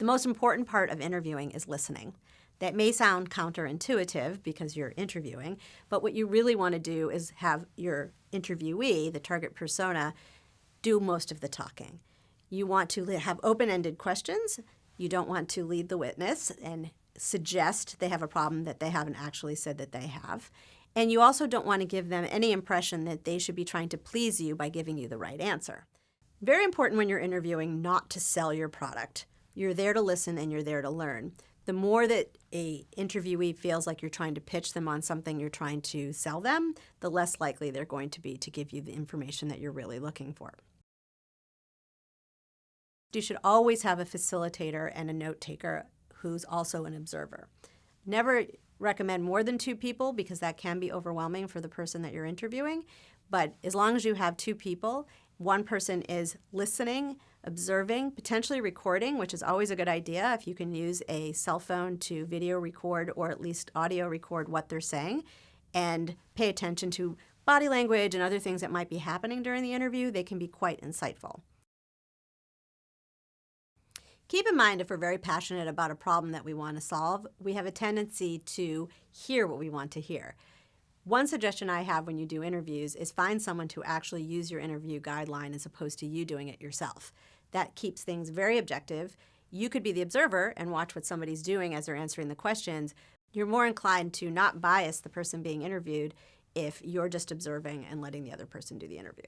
The most important part of interviewing is listening. That may sound counterintuitive because you're interviewing, but what you really want to do is have your interviewee, the target persona, do most of the talking. You want to have open ended questions. You don't want to lead the witness and suggest they have a problem that they haven't actually said that they have. And you also don't want to give them any impression that they should be trying to please you by giving you the right answer. Very important when you're interviewing not to sell your product. You're there to listen and you're there to learn. The more that a interviewee feels like you're trying to pitch them on something you're trying to sell them, the less likely they're going to be to give you the information that you're really looking for. You should always have a facilitator and a note taker who's also an observer. Never recommend more than two people because that can be overwhelming for the person that you're interviewing. But as long as you have two people, one person is listening, observing, potentially recording, which is always a good idea if you can use a cell phone to video record or at least audio record what they're saying and pay attention to body language and other things that might be happening during the interview, they can be quite insightful. Keep in mind, if we're very passionate about a problem that we want to solve, we have a tendency to hear what we want to hear. One suggestion I have when you do interviews is find someone to actually use your interview guideline as opposed to you doing it yourself. That keeps things very objective. You could be the observer and watch what somebody's doing as they're answering the questions. You're more inclined to not bias the person being interviewed if you're just observing and letting the other person do the interview.